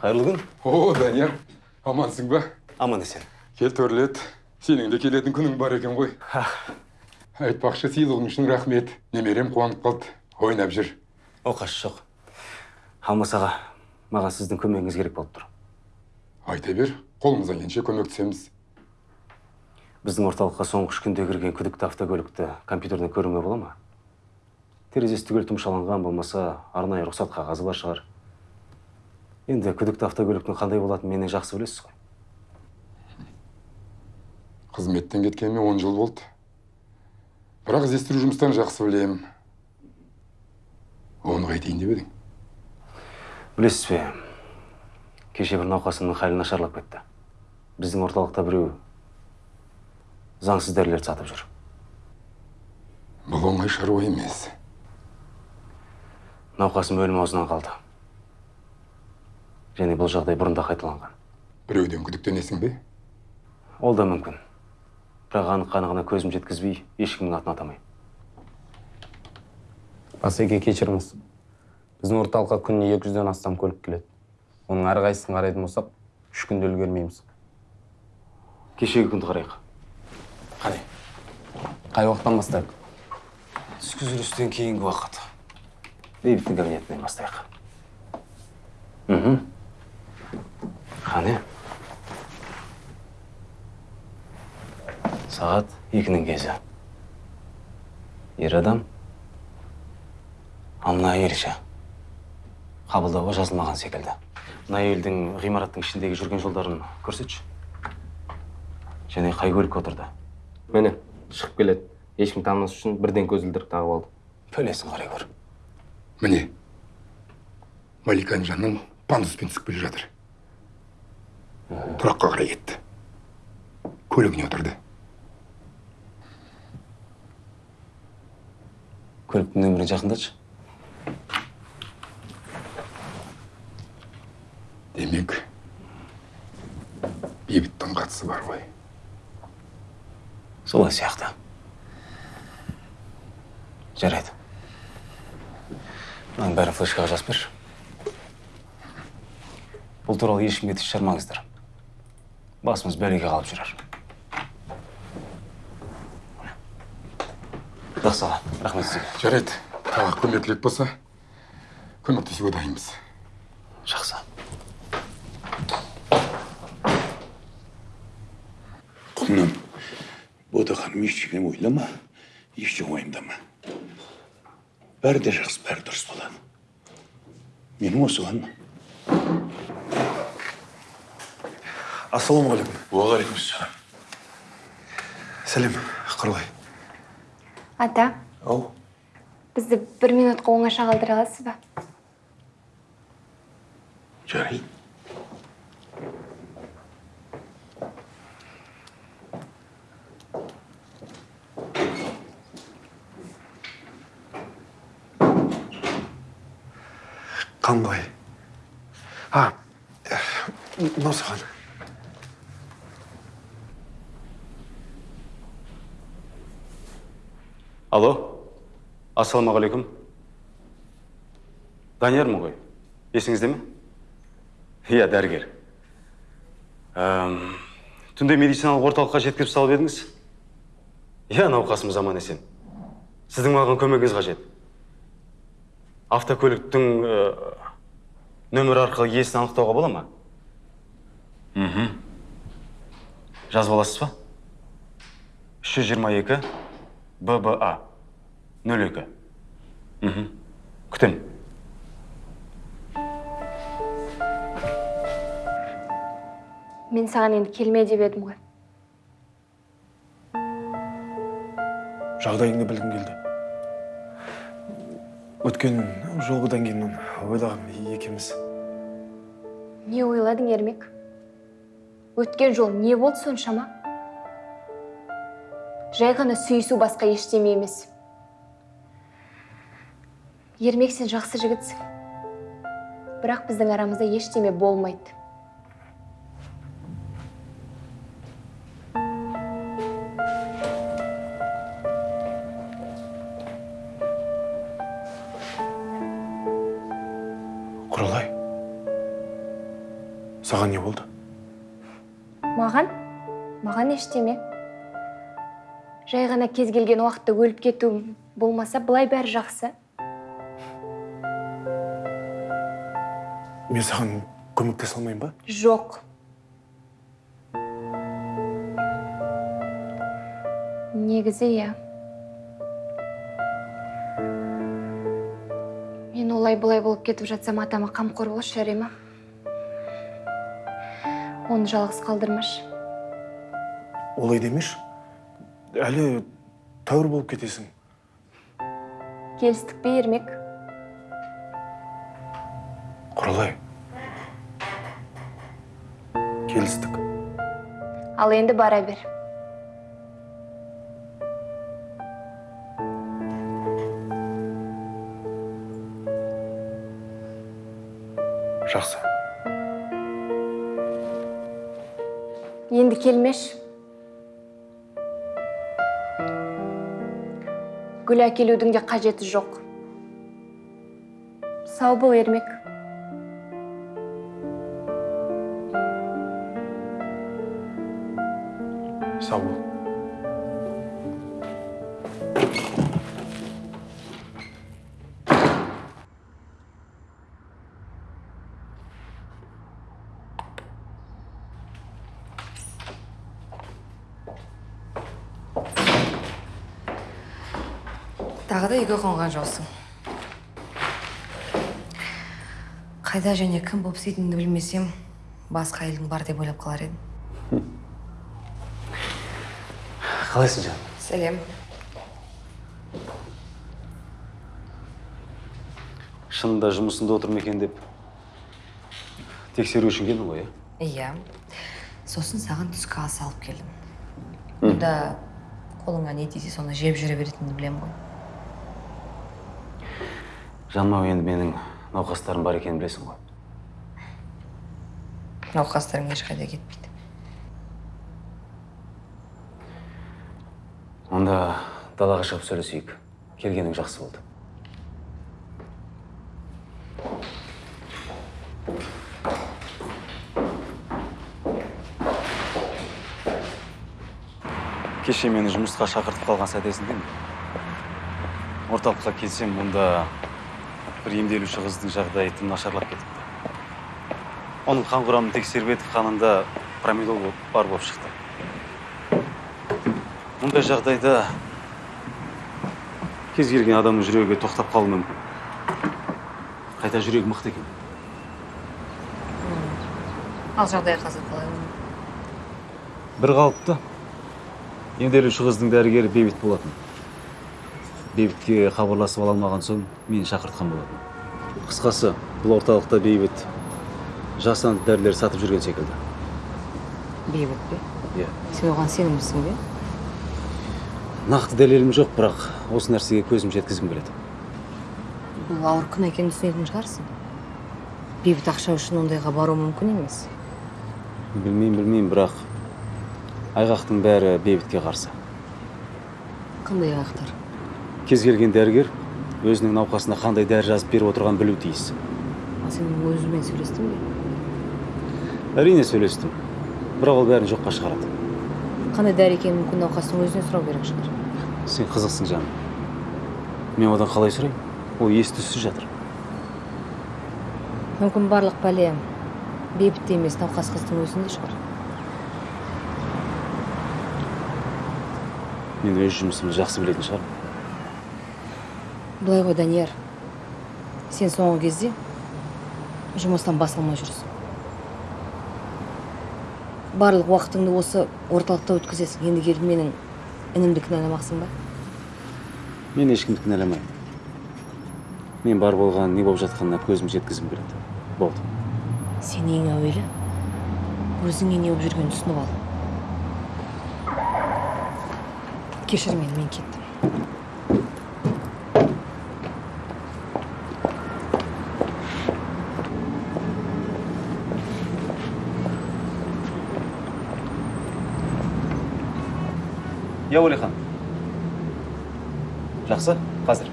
қайырлы күн о данияр амансың ба аман есен кел төрлет сенің де келетін күнің бар екен ғой айтпақшы сыйлығың үшін рахмет немерем қуанып қалды ойнап жүр оқасы жоқ алмас аға маған сіздің көмегіңіз керек болып тұр айта бер қолымыздан келгенше көмектесеміз біздің орталыққа соңғы үш күнде кірген күдікті автокөлікті компьютерден көруге бола ма терезесі түгел тұмшаланған болмаса арнайы рұқсат қағазы бар шығар енді күдікті автокөліктің қандай болатынын менен жақсы білесіз ғой. Қызметтен кеткеніме он жыл болды. Бірақ іздестіру жұмыстарын жақсы білемін. Оны қайтейін деп едің білесіз бе кеше бір науқасымның халі нашарлап кетті. Біздің орталықта біреу заңсыз дәрілерді сатып жүр. Бұл оңай шаруа емес. Науқасым өлім аузынан қалды. Және бұл жағдай бұрында қайталанған. Біреуден күдіктенесің бе? Ол да мүмкін. Бірақ анық қанығына көзім жеткізбей ешкімнің атын атамаймын. Басеке кешіріңіз. Біздің орталыққа күніне екі жүзден астам көлік келеді. Оның әрқайсысын қарайтын болсақ үш күнде үлгермейміз. Кешегі күнді қарайық. Қане қай уақыттан бастайық? Түскі жүрістен кейінгі уақыт. Бейбіттің кабинетінен бастайық. Мхм. Қане сағат екінің кезі ер адам ал мына әйел ше қабылдауға жазылмаған секілді мына әйелдің ғимараттың ішіндегі жүрген жолдарын көрсетші және қай көлікке отырды міне шығып келеді. Ешкім танымас үшін бірден көзілдірік тағып алды. Бөлесің қарай гөр міне маликаның жанынан пандуспен түсіп келе жатыр. Тұраққа қарай кетті. Көлігіне отырды. Көліктің нөмірін жақындатшы демек бейбіттің қатысы бар ғой. Солай сияқты. Жарайды. Мынаның бәрін флешкаға жазып берші. Бұл туралы ешкімге тіс жармаңыздар. Басымыз бәлеге қалып жүрер құдай сала рахмет сізге жарайды тағы көмек керек болса көмектесуге дайынбыз жақсы құлыным бота ханым ештеңе ойлама ештеңе уайымдама бәрі де жақсы бәрі дұрыс болады менің осыған ассалаумағалейкум уағалейкумассалам. Сәлем құралай ата. Ау. Бізді бір минутқа оңаша қалдыра аласыз ба? Жарайды қан қалай а мынау саған алло. Ассалаумағалейкум. Даниярмын ғой? Есіңізде ме? Иә дәрігер. Әм, түнде медициналық орталыққа жеткізіп салып едіңіз? Иә науқасымыз аман есен. Сіздің маған көмегіңіз қажет. Автокөліктің ә, нөмірі арқылы иесін анықтауға бола ма? Мхм. Жазып аласыз ба? Үш жүз жиырма екі бба нөл екі мхм күтемін. Мен саған енді келме деп едім ғой. Жағдайыңды білгім келді. Өткен жолғыдан кейін мен ойлағам екеуміз. Не ойладың ермек? Өткен жол не болды соншама? Жай ғана сүйісу басқа ештеме емес. Ермек сен жақсы жігітсің бірақ біздің арамызда ештеме болмайды. Құралай саған не болды? Маған? Маған ештеме. Жай ғана кез келген уақытта өліп кету болмаса былай бәрі жақсы. Мен саған көмектесе алмаймын ба? Жоқ. Негізі иә. Мен олай бұлай болып кетіп жатсам атама қамқор болшы жарай оны жалғыз қалдырмашы. Олай демеші? Әлі тәуір болып кетесің. Келістік пе ермек? Құралай. Келістік. Ал енді бара бер. Гүл әкелудің де қажеті жоқ. Сау бол ермек. Сау бол. Тағы да үйге қонған жоқсың қайда және кім болып істейтініңді білмесем басқа әйелің бар деп ойлап қалар едім. Қалайсың жаным сәлем. Шынында жұмысында отыр ма екен деп тексеру үшін келдің ғой иә? Иә. Сосын саған түскі ас алып келдім. Мұнда қолыңа не тисе соны жеп жүре беретініңді білемін ғой. Жаным ау енді менің науқастарым бар екенін білесің ғой. Науқастарың ешқайда кетпейді. Онда далаға шығып сөйлесейік. Келгенің жақсы болды. Кеше мені жұмысқа шақыртып қалған сәт есіңде ме? Орталыққа келсем мұнда бір емделуші қыздың жағдайы тым нашарлап кетіпті. Оның қан құрамын тексеріп едік қанында промедол болып- бар болып шықты. Мұндай жағдайда кез келген адамның жүрегі тоқтап қалуы мүмкін. Қайта жүрегі мықты екен. Ал жағдай қазір қалай бір қалыпты. Емделуші қыздың дәрігері бейбіт болатын. Бейбітке хабарласып ала алмаған соң мені шақыртқан болатын. Қысқасы бұл орталықта бейбіт жасанды дәрілер сатып жүрген секілді. Бейбіт пе иә. Сен оған сенімдісің бе? Нақты дәлелім жоқ бірақ осы нәрсеге көзім жеткізгім келеді. Бұл ауыр күн екенін түсінетін шығарсың. Бейбіт ақша үшін ондайға бару мүмкін емес. Білмеймін білмеймін бірақ айғақтың бәрі бейбітке қарсы. Қандай айғақтар? Кез келген дәрігер өзінің науқасына қандай дәрі жазып беріп отырғанын білуі тиіс. Ал сен өзімен сөйлестің бе? Әрине сөйлестім. Бірақ ол бәрін жоққа шығарады. Қандай дәрі екенін мүмкін науқастың өзінен сұрау керек шығар. Сен қызықсың жаным. Мен одан қалай сұрайын? Ол ес түссіз жатыр. Мүмкін барлық пәле бейбітте емес науқас қыздың өзінде шығар. Мен өз жұмысымды жақсы білетін шығармын. Былай ғой данияр. Сен соңғы кезде жұмыстан бас алмай жүрсің. Барлық уақытыңды осы орталықта өткізесің. Енді келіп менің інімді кінәламақсың ба? Мен ешкімді кінәламаймын мен бар болған не болып жатқанына көзім жеткізгім келеді болды. Сен ең әуелі өзіңе не болып жүргенін түсініп ал. Кешір мені мен кеттім. Уәлихан жақсы қазір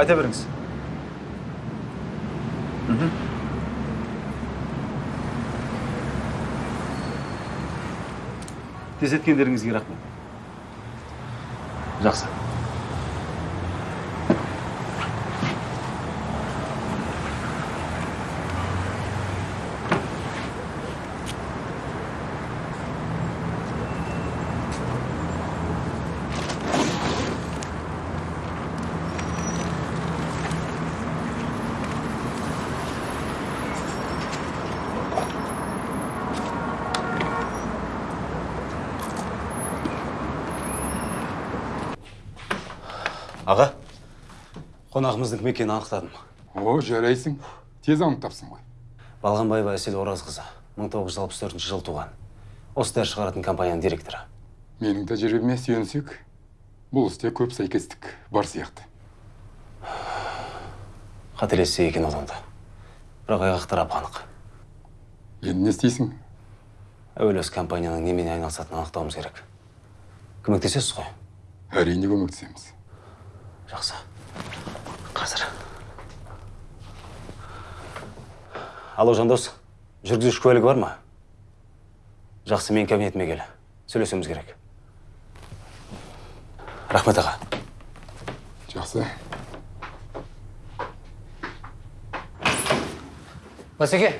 айта беріңіз тездеткендеріңізге рахмет жақсы аға қонағымыздың кім екенін анықтадым. О жарайсың. Тез анықтапсың ғой. Балғанбаева әсел оразқызы 1964 жылы туған. Осы дәрі шығаратын компанияның директоры. Менің тәжірибеме сүйенсек бұл істе көп сәйкестік бар сияқты. Қателессе екен одан да. Бірақ айғақтар анық енді не істейсің? Әуелі осы компанияның немен айналысатынын анықтауымыз керек. Көмектесесіз ғой? Әрине көмектесеміз. Жақсы. Қазір алло жандос жүргізуші куәлігі бар ма? Жақсы менің кабинетіме кел сөйлесуіміз керек. Рахмет аға. Жақсы. Басеке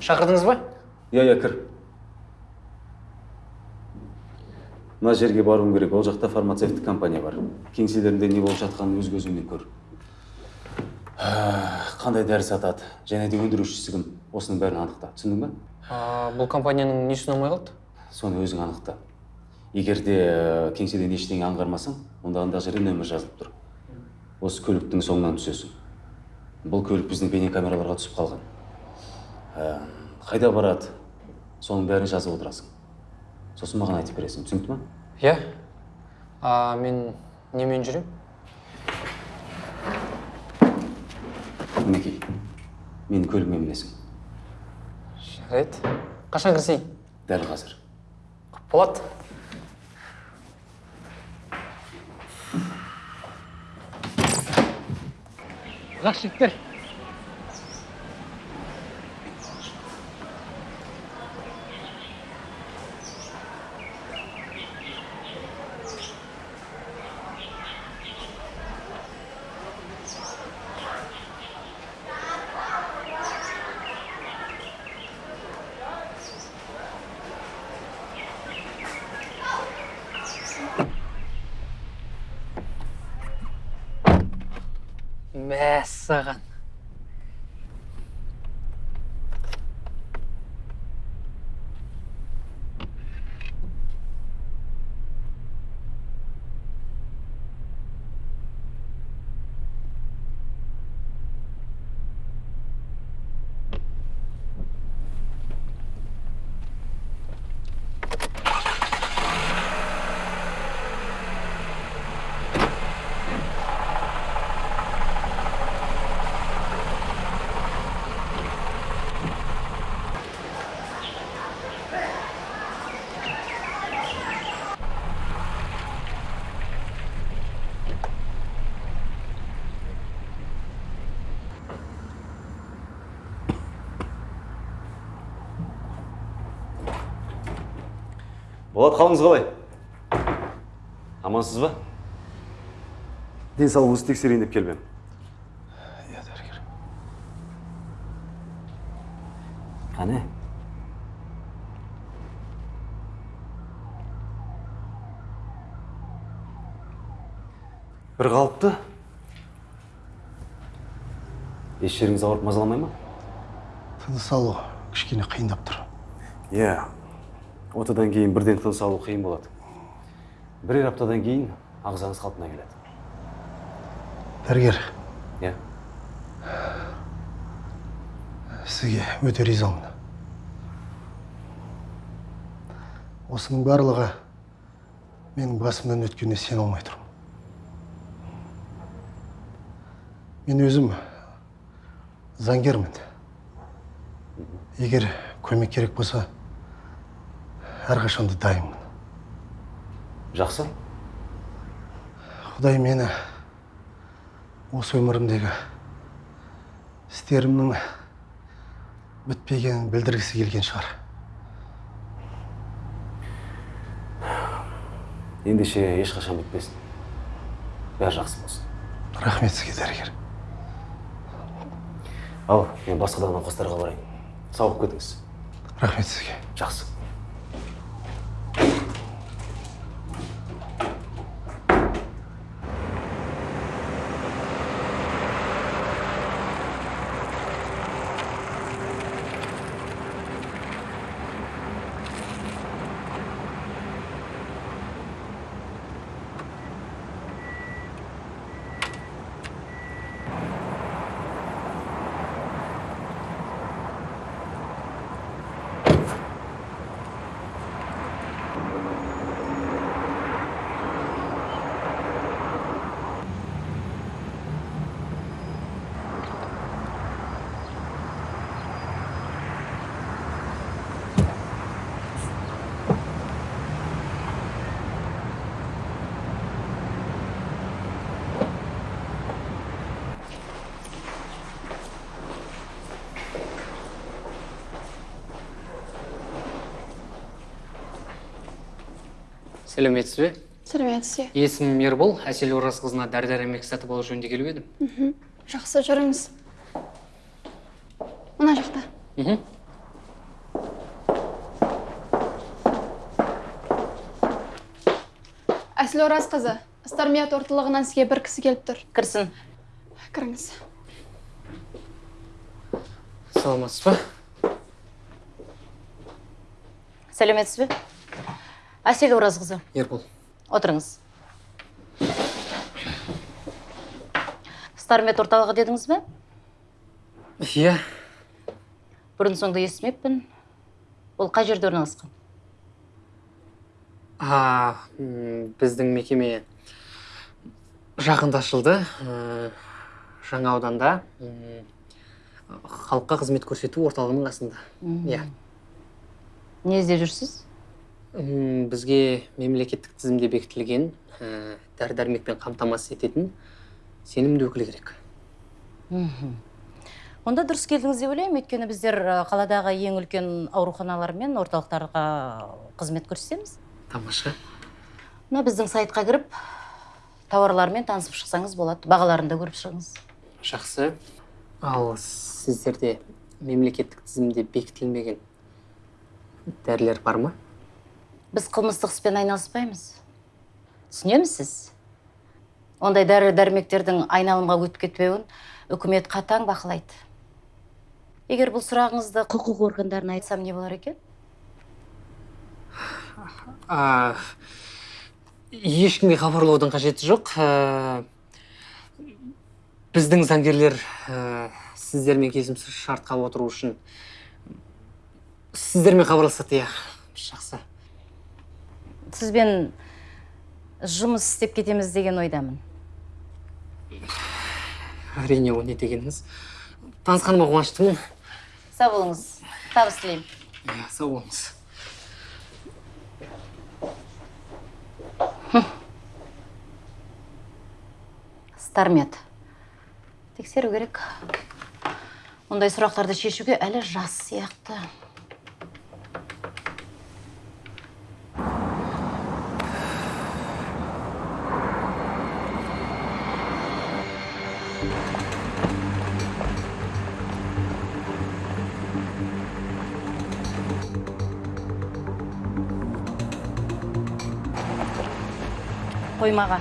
шақырдыңыз ба? Иә иә кір. Мына жерге баруым керек. Ол жақта фармацевтік компания бар. Кеңселерінде не болып жатқанын өз көзіңмен көр. Қандай дәрі сатады және де өндірушісі кім? Осының бәрін анықта түсіндің ба? А, бұл компанияның несі ұнамай қалды? Соны өзің анықта. Егер де ә, кеңседен ештеңе аңғармасаң онда анда жерде нөмір жазылып тұр. Осы көліктің соңынан түсесің. Бұл көлік біздің бейнекамераларға түсіп қалған. Ә, қайда барады? Соның бәрін жазып отырасың. Сосын маған айтып бересің. Түсінікті ма иә. А мен немен жүремін менің көлігіме мінесің. Жарайды. Қашан кірісейін дәл қазір. Болады жақсы жігіттер. Sarah. Болат қалыңыз қалай? Амансыз ба? Денсаулығыңызды тексерейін деп келіп едім иә дәрігер. Қане? Бір қалыпты. Еш жеріңіз ауырып мазаламай ма? Тыныс алу кішкене қиындап тұр. Иә. Отадан кейін бірден тыныс алу қиын болады. Бірер аптадан кейін ағзаңыз қалпына келеді. Дәрігер. Иә. Сізге өте ризамын осының барлығы менің басымнан өткеніне сене алмай тұрмын. Мен өзім заңгермін. Егер көмек керек болса әрқашанда дайынмын. Жақсы. Құдай мені осы өмірімдегі істерімнің бітпегенін білдіргісі келген шығар. Ендеше ешқашан бітпесін. Бәрі жақсы болсын. Рахмет сізге дәрігер. Ал мен басқа да науқастарға барайын. Сауығып кетіңіз. Рахмет сізге. Жақсы. Сәлеметсіз бе? Сәлеметсіз есімім ербол әсел оразқызына дәрі дәрмек сатып алу жөнінде келіп едім. Жақсы жүріңіз мына жақта. Мхм. Әсіл оразқызы стармият орталығынан сізге бір кісі келіп тұр. Кірсін. Кіріңіз. Саламатсыз ба? Сәлеметсіз бе? Әсел оразқызы ербол. Отырыңыз. Стармет орталығы дедіңіз бе? Иә. Бұрын соңды естімеппін. Ол қай жерде орналасқан? А біздің мекеме жақында ашылды ә, жаңа ауданда. Халыққа қызмет көрсету орталығының қасында иә. Не іздеп жүрсіз? Бізге мемлекеттік тізімде бекітілген ә, дәрі дәрмекпен қамтамасыз ететін сенімді өкіл керек. Онда дұрыс келдіңіз деп ойлаймын. Өйткені біздер қаладағы ең үлкен ауруханалар мен орталықтарға қызмет көрсетеміз. Тамаша. Мына біздің сайтқа кіріп тауарлармен танысып шықсаңыз болады. Бағаларын да көріп шығыңыз. Жақсы. Ал сіздерде мемлекеттік тізімде бекітілмеген дәрілер бар ма? Біз қылмыстық іспен айналыспаймыз. Түсінемісіз ондай дәрі дәрмектердің айналымға өтіп кетпеуін үкімет қатаң бақылайды. Егер бұл сұрағыңызды құқық органдарына айтсам не болар екен? А, ешкімге хабарлаудың қажеті жоқ. Ә, біздің заңгерлер ә, сіздермен келісімсіз шартқа отыру үшін сіздермен хабарласады иә жақсы. Сізбен жұмыс істеп кетеміз деген ойдамын. Әрине ол не дегеніңіз? Танысқаныма қуаныштымын. Сау болыңыз. Табыс тілеймін. Иә сау болыңыз. Стармет тексеру керек. Ондай сұрақтарды шешуге әлі жас сияқты. Қоймаға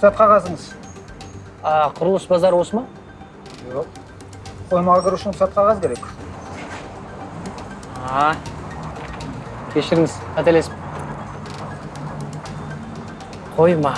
рұқсат қағазыңыз? А құрылыс базары осы ма? Жоқ. Қоймаға кіру үшін рұқсат қағаз керек. А кешіріңіз қателесіп қойма.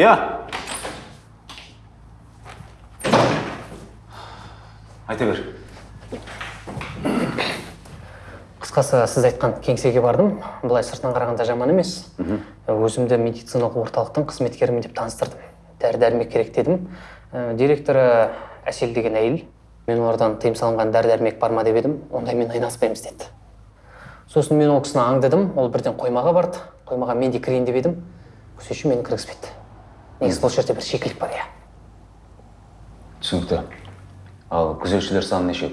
Иә айта бер. Қысқасы сіз айтқан кеңсеге бардым. Былай сыртынан қарағанда жаман емес. Өзімді медициналық орталықтың қызметкерімін деп таныстырдым. Дәрі дәрмек керек дедім. Ә, директоры әсел деген әйел мен олардан тыйым салынған дәрі дәрмек бар ма деп едім ондаймен айналыспаймыз деді. Сосын мен ол кісіні аңдыдым ол бірден қоймаға барды. Қоймаға мен де кірейін деп едім. Күзетші мені кіргізбеді негізі бұл жерде бір шикілік бар иә түсінікті ал күзетшілер саны нешеу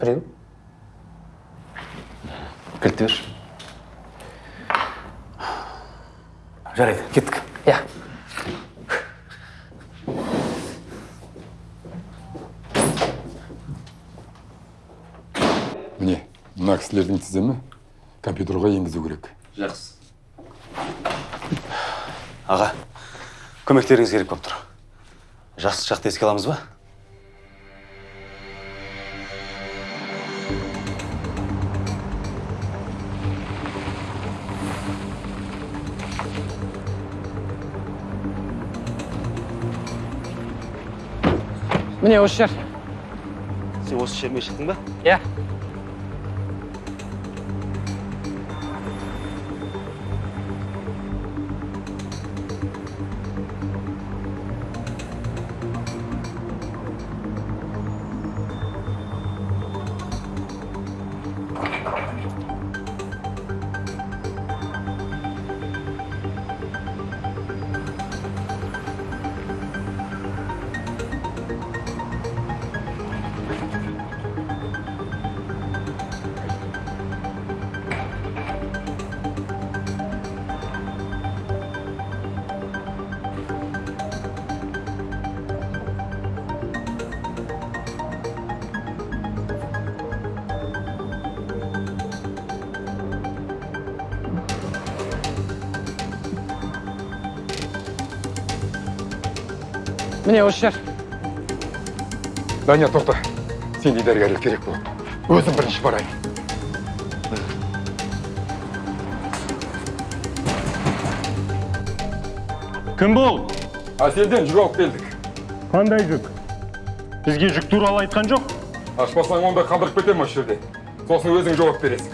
біреу кілтті берші жарайды кеттік иә міне мына кісілердің тізімі компьютерға енгізу керек жақсы аға көмектеріңіз керек болып тұр. Жас шақты еске аламыз ба? Міне осы жер. Сен осы жермен шықтың ба? Иә. Міне осы жер данияр тоқта сендей дәрігерлер керек болады өзім бірінші барайын кім бұл? Әселден жүк алып келдік. Қандай жүк? Бізге жүк туралы айтқан жоқ. Ашпасаң онда қалдырып кетемін осы жерде? Сосын өзің жауап бересің.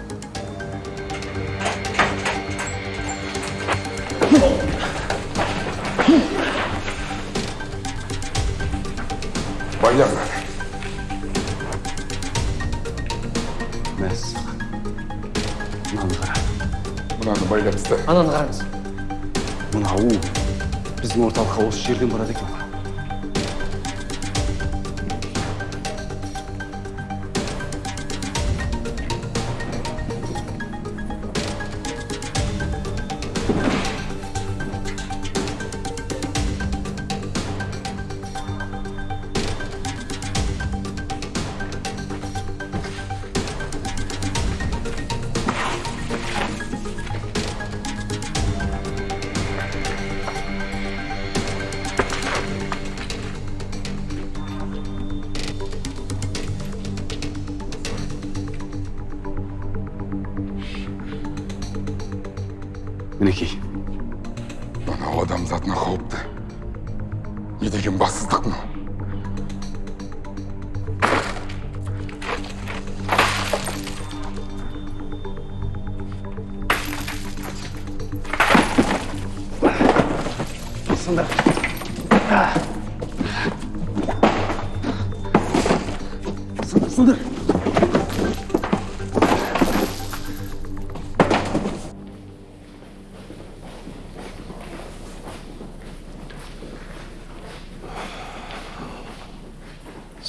Орталыққа осы жерден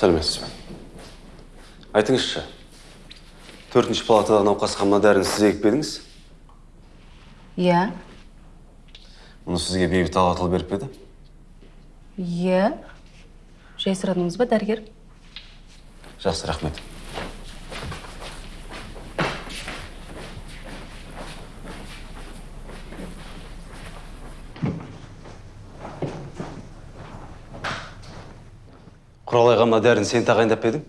сәлеметсіз бе айтыңызшы төртінші палатадағы науқасқа мына дәріні сіз егіп пе едіңіз? Иә. Мұны сізге бейбіт алатұлы беріп пе еді? Иә. Жай сұрадыңыз ба дәрігер? Жақсы рахмет. Құралайға мына дәріні сен тағайындап па едің?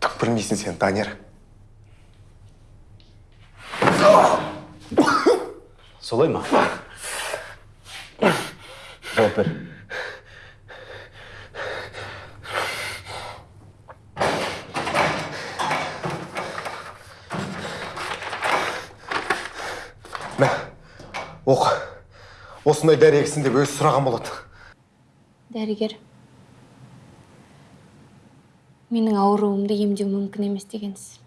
Түк білмейсің сен данияр. Солай ма? Жауап бер. Осындай дәрі егсін деп өзі сұраған болады. Дәрігер менің ауруымды емдеу мүмкін емес дегенсіз.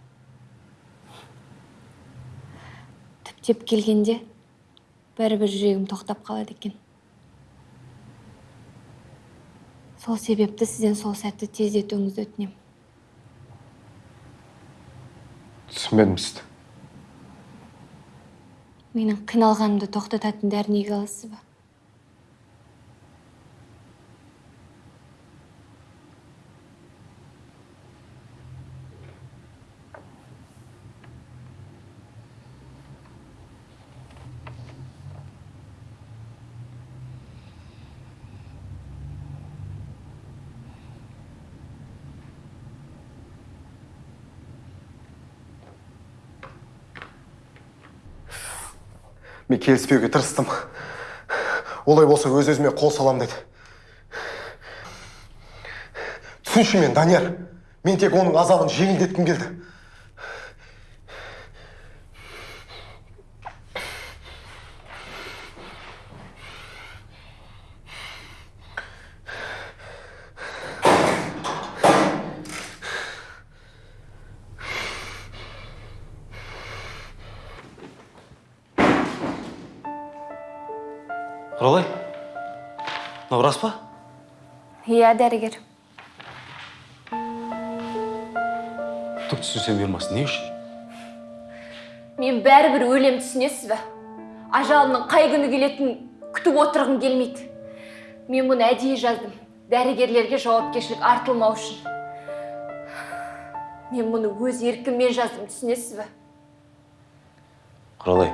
Түптеп келгенде бәрібір жүрегім тоқтап қалады екен. Сол себепті сізден сол сәтті тездетуіңізді өтінемін түсінбедім сізді. Менің қиналғанымды тоқтататын дәріні еге аласыз ба мен келіспеуге тырыстым. Олай болса өз өзіме қол салам деді. Түсінші мен данияр. Мен тек оның азабын жеңілдеткім келді. Иә дәрігер түк түсінсем бермасын не үшін мен бәрібір өлем түсінесіз бе? Ажалымның қай күні келетінін күтіп отырғым келмейді. Мен бұны әдейі жаздым. Дәрігерлерге жауапкершілік артылмау үшін. Мен бұны өз еркіммен жаздым түсінесіз бе? Құралай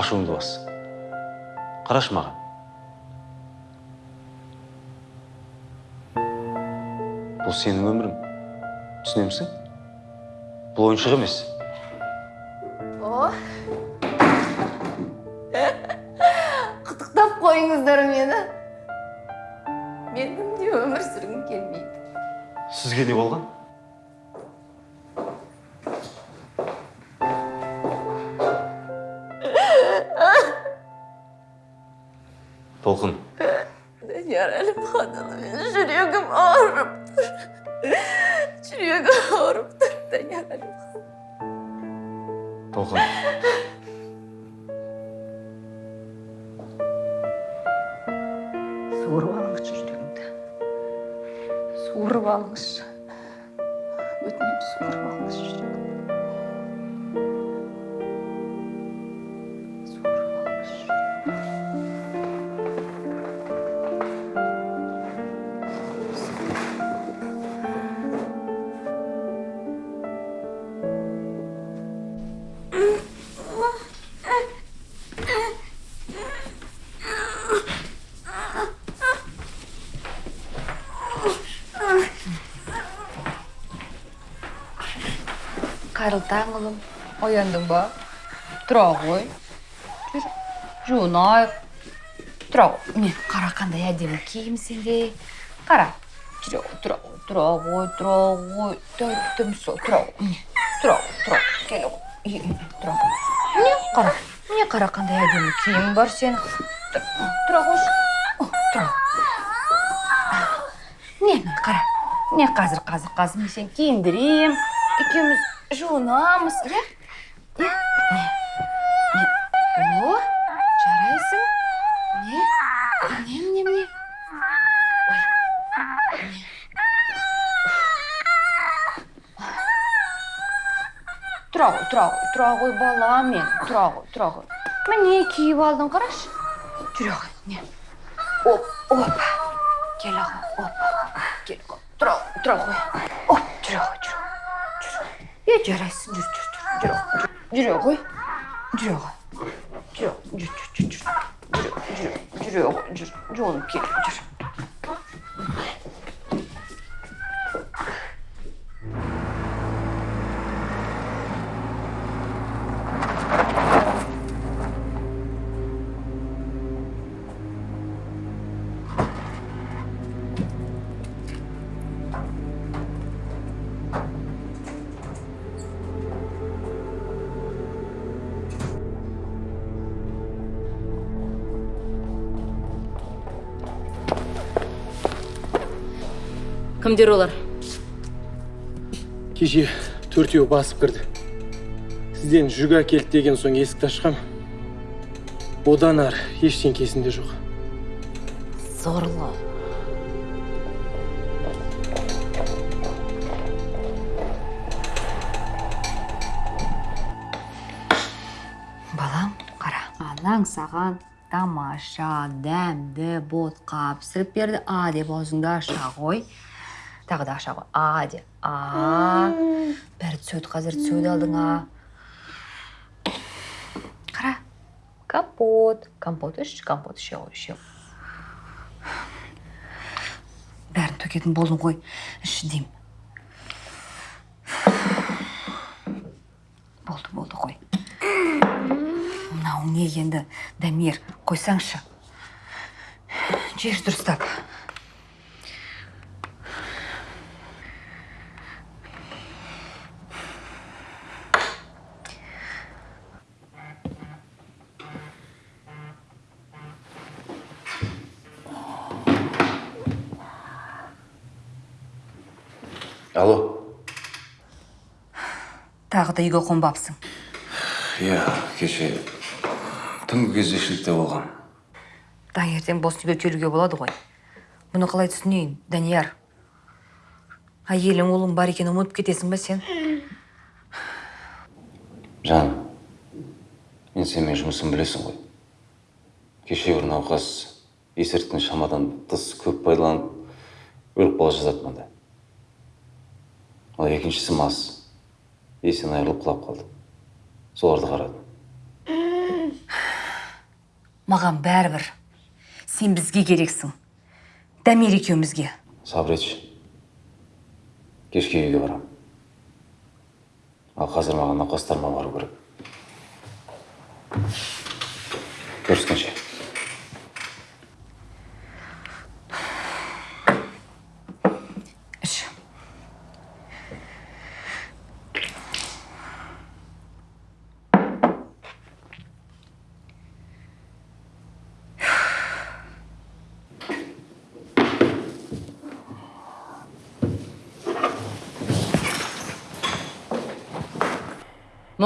ашуыңды бас. Қарашы маған. Бұл сенің өмірің түсінемісің бұл ойыншық емес о құттықтап қойыңыздар мені менің де өмір сүргім келмейді сізге не болған толқын Данияр Әлімханұлы менің жүрегім ауырып тұр жүрегім ауырып тұр Данияр толқын суырып алыңызшы жүрегімді суырып алыңызшы қайырлы ұлым ояндың ба? Тұра ғой. Жүр жуынайық. Тұра ғой. Міне қара қандай әдемі киімсің де қара. Жүре ғой тұра ғой тұра ғой тұра ғой. Тәттім сол тұра ғой міне. Тұра ғой тұра ғой. Келе ғой. Тұра ғой. Міне қара. Міне қара қандай әдемі киімің бар сенің Тұра- тұра О, тұра міне міне қара. Міне қазір қазір қазір мен сені киіндірем екеуміз жуынамыз иә о жарайсың міне міне міне міне тұра ғой тұра ғой тұра ғой балам мен тұра ғой тұра ғой міне киіп алдың қарашы жүре ғой міне оп. Опа кел аға опа кел тұра ғой тұра ғой оп жүре ғой жарайсың жүр жүр жүр жүре ғой жүре ғой жүр жүр жүр жүр ғой жүр жуынып кел жүр кімдер олар? Кеше төртеу басып кірді. Сізден жүк әкелді деген соң есікті ашқам. Одан ары ештеңе есімде жоқ. Зорлы. Балам қара анаң саған тамаша дәмді ботқа пісіріп берді. А деп аузыңды аша ғой. Тағы да аша ғой а де. А бәрі түседі қазір түседі алдыңа. Қара. Компот. Компот іш компот іше ғой іше. Бәрін төгетін болдың ғой. Іш деймін болды болды қой мынауың не енді? Дамир қойсаңшы. Жер дұрыстап алло да үйге қонбапсың иә кеше түнгі кездесшілікте болған таңертең бос үйге келуге болады ғой. Бұны қалай түсінейін данияр? Әйелің ұлың бар екенін ұмытып кетесің ба сен? Жаным мен сенімен жұмысын білесің ғой. Кеше бір науқас есірткіні шамадан тыс көп пайдаланып өліп қала жаздады мында ал екіншісі мас. Есінен айырылып құлап қалды. Соларды қарадым маған бәрібір сен бізге керексің. Дамир екеумізге. Сабыр етші. Кешке үйге барамын ал қазір маған науқастарыма бару керек. Көріскенше іш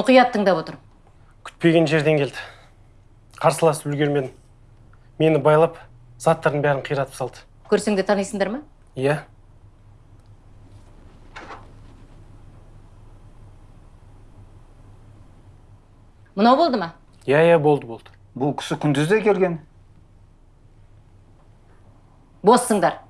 мұқият тыңдап отырмын күтпеген жерден келді. Қарсыласып үлгермедім. Мені байлап заттардың бәрін қиратып салды. Көрсең де танисыңдар ма? Иә. Мынау болды ма? Иә иә болды болды. Бұл кісі күндіз де келген. Боссыңдар.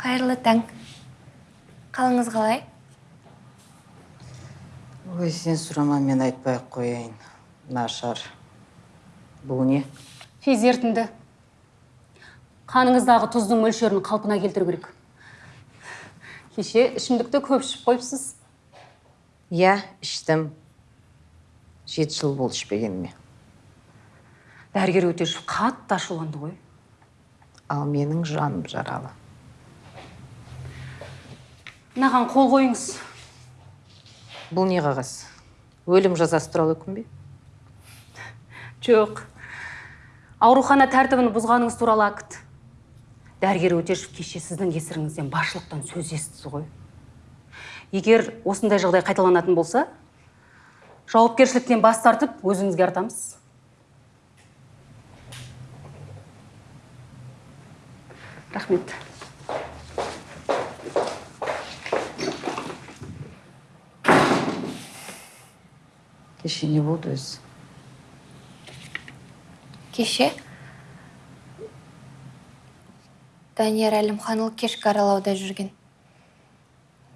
Қайырлы таң. Қалыңыз қалай? Ой сен сұрама мен айтпай ақ қояйын. Нашар. Бұл не? Физ ерітінді қаныңыздағы тұздың мөлшерін қалпына келтіру керек. Кеше ішімдікті көп ішіп қойыпсыз. Иә іштім. Жеті жыл болды ішпегеніме. Дәрігер өтешев қатты ашуланды ғой. Ал менің жаным жаралы. Мынаған қол қойыңыз. Бұл не қағаз? Өлім жазасы туралы үкім бе? Жоқ. Аурухана тәртібін бұзғаныңыз туралы акт. Дәрігер өтешев кеше сіздің кесіріңізден басшылықтан сөз естіді ғой. Егер осындай жағдай қайталанатын болса жауапкершіліктен бас тартып өзіңізге артамыз. Рахмет. Кеше не болды өзі кеше? Данияр әлімханұлы кешкі аралауда жүрген.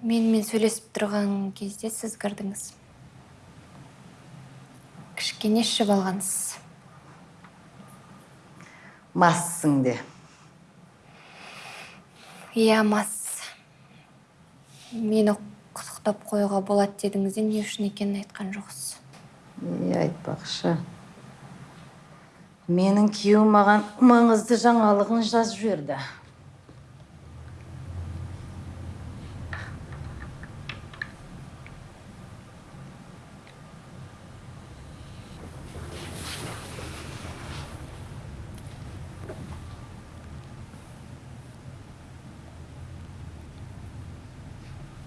Менімен сөйлесіп тұрған кезде сіз кірдіңіз кішкене ішіп алғансыз. Массың де. Иә мас. Мені құттықтап қоюға болады дедіңіз де не үшін екенін айтқан жоқсыз. Не айтпақшы. Менің күйеуім маған маңызды жаңалығын жазып жіберді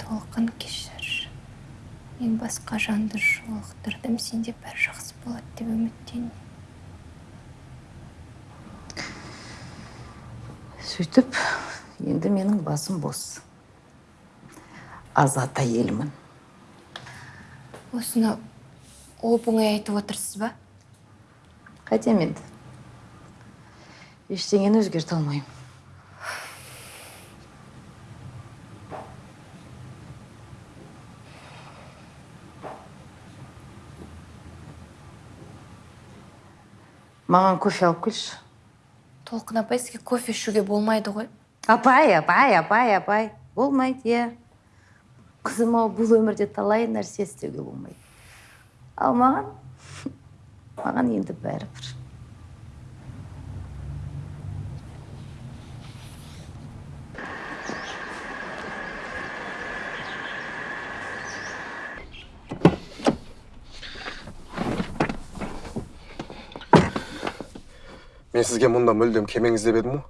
толқын кешір мен басқа жанды жолықтырдым сенде бәрі жақсы болады деп үміттенемін сөйтіп енді менің басым бос. Азат әйелімін. Осыны оп оңай айтып отырсыз ба? Қайтем енді. Ештеңені өзгерте алмаймын. Маған кофе алып келші толқын апай сізге кофе ішуге болмайды ғой. Апай апай апай апай. Болмайды иә. Қызым ау бұл өмірде талай нәрсе істеуге болмайды. Ал маған маған енді бәрібір. Мен сізге мұнда мүлдем кемеңіз деп едім ғой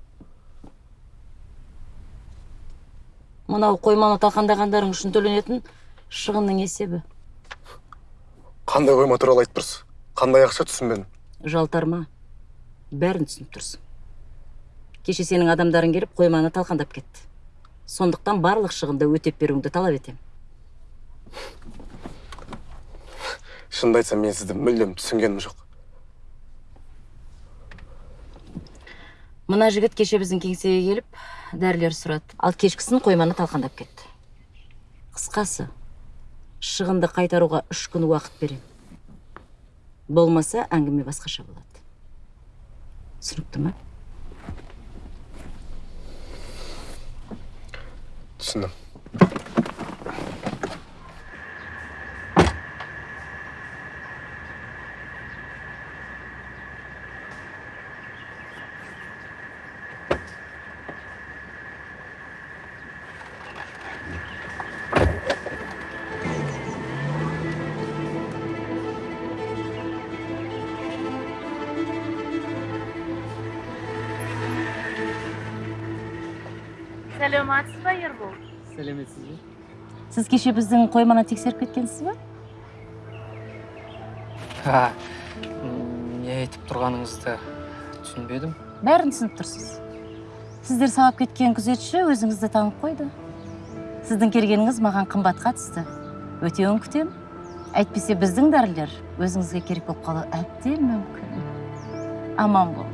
мынау қойманы талқандағандарың үшін төленетін шығынның есебі қандай қойма туралы айтып тұрсыз қандай ақша түсінбедім жалтарма бәрін түсініп тұрсың кеше сенің адамдарың келіп қойманы талқандап кетті сондықтан барлық шығынды өтеп беруіңді талап етемін шынымды айтсам мен сізді мүлдем түсінгенім жоқ мына жігіт кеше біздің кеңсеге келіп дәрілер сұрады. Ал кешкісін қойманы талқандап кетті. Қысқасы шығынды қайтаруға үш күн уақыт беремін болмаса әңгіме басқаша болады. Түсінікті ма? Түсіндім. Сәлеметсіз ба ербол сәлеметсіз бе сіз кеше біздің қойманы тексеріп кеткенсіз ба? Ha не айтып тұрғаныңызды түсінбедім. Бәрін түсініп тұрсыз. Сіздер сабап кеткен күзетші өзіңізді танып қойды. Сіздің келгеніңіз маған қымбатқа түсті өтеуін күтем әйтпесе біздің дәрілер өзіңізге керек болып қалуы әбден мүмкін. Аман болыңыз